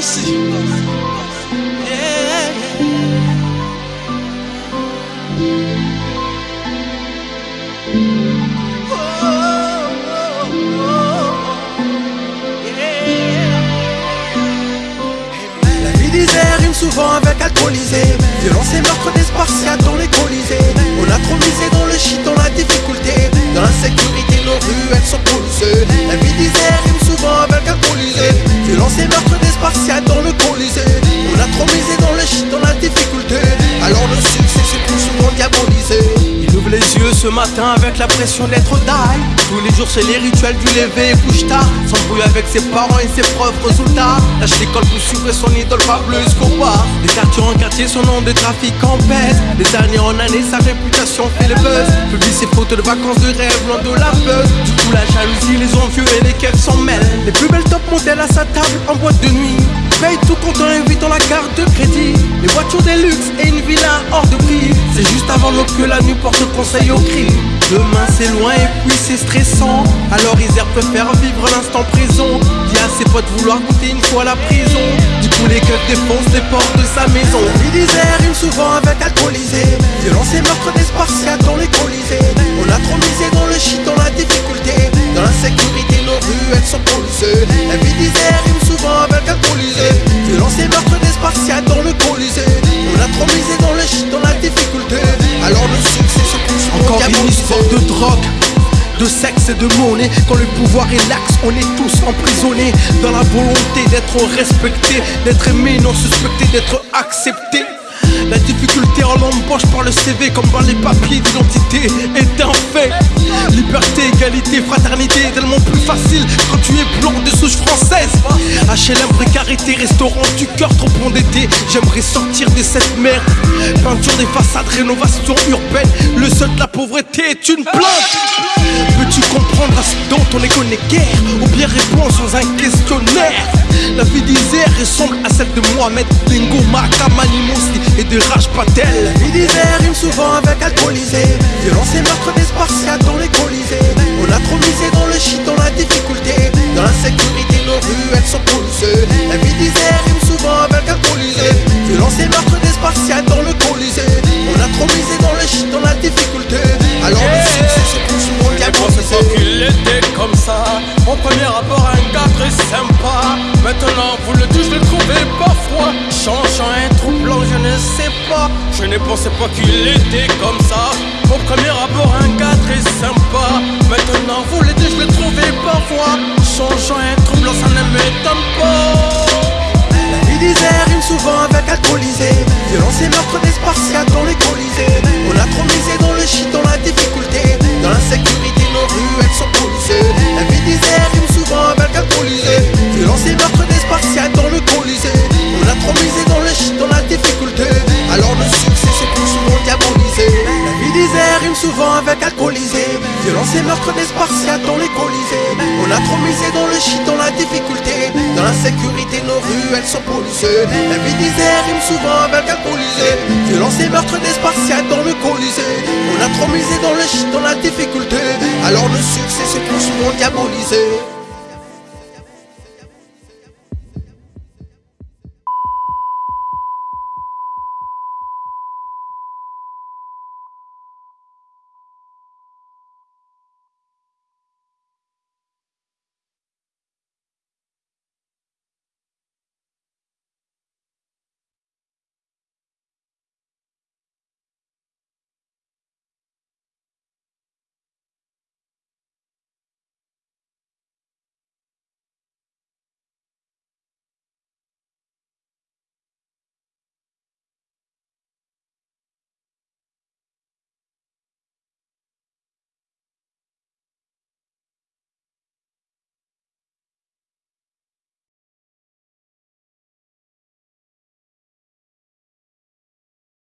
La souvent avec alcoolisé. Violence et meurtre des spartiates dans les colisées dans le colisée. On a trop misé dans le shit, dans la difficulté. Alors le succès c'est plus souvent diabolisé. Il ouvre les yeux ce matin avec la pression d'être die Tous les jours c'est les rituels du lever. Et couche tard S'embrouille avec ses parents et ses profs résultats Lâche l'école pour suivre son idole Pablo Escobar. Des quartiers en quartier son nom de trafic en pèse. Des années en années sa réputation fait le buzz. Publie ses photos de vacances de rêve loin de la buzz Du coup la jalousie, les envieux et les keufs s'en mêlent. Les plus belles top modèles à sa table en boîte de nuit Paye tout compte en invitant la carte de crédit. Les voitures des luxe et une villa hors de prix. C'est juste avant l'aube que la nuit porte conseil au cri Demain c'est loin et puis c'est stressant. Alors Isère préfère vivre l'instant présent. Dit à ses potes vouloir goûter une fois la prison. Du coup les keufs défoncent les portes de sa maison. Vie d'Isère rime souvent avec alcoolisé. Violence et meurtre des spartiates dans les colisées. On a trop misé dans le shit, dans la difficulté dans la difficulté. Alors le succès se pousse Encore une histoire de drogue de sexe et de monnaie. Quand le pouvoir est lax, on est tous emprisonnés Dans la volonté d'être respecté D'être aimé, non suspecté, d'être accepté la difficulté en l'embauche par le CV comme par les papiers d'identité est un fait Liberté, égalité, fraternité tellement plus facile quand tu es blanc de souche française. HLM, précarité, restaurant du cœur trop endetté. J'aimerais sortir de cette merde. Peinture des façades, rénovation urbaine. Le seul de la pauvreté est une plainte Peux-tu comprendre à ce dont on est connu guère Ou bien répondre sans un questionnaire? La vie d'Isère ressemble à celle de Mohamed Dingo, Makamani Moussi et de Raj Patel. La vie d'Isère rime souvent avec alcoolisé. Violence et meurtre des spartiates dans les colisées. On a trop misé dans le shit, dans la difficulté. Dans l'insécurité, nos rues elles sont polluées. La vie d'Isère rime souvent avec alcoolisé. Violence et meurtre des spartiates dans le Mon premier rapport un gars très sympa. Maintenant vous le dites je le trouvais parfois Changeant un troublant je ne sais pas. Je ne pensais pas qu'il était comme ça. Mon premier rapport un gars très sympa. Maintenant vous le dites je le trouvais parfois Changeant un troublant ça ne m'étonne alcoolisé Violence et meurtre des spartiates dans les colisées On a trop misé dans le shit, dans la difficulté. Dans l'insécurité, nos rues elles sont polluées La vie d'Isère rime souvent avec alcoolisé Violence et meurtre des spartiates dans le colisée On a trop misé dans le shit, dans la difficulté. Alors le succès c'est plus souvent diabolisé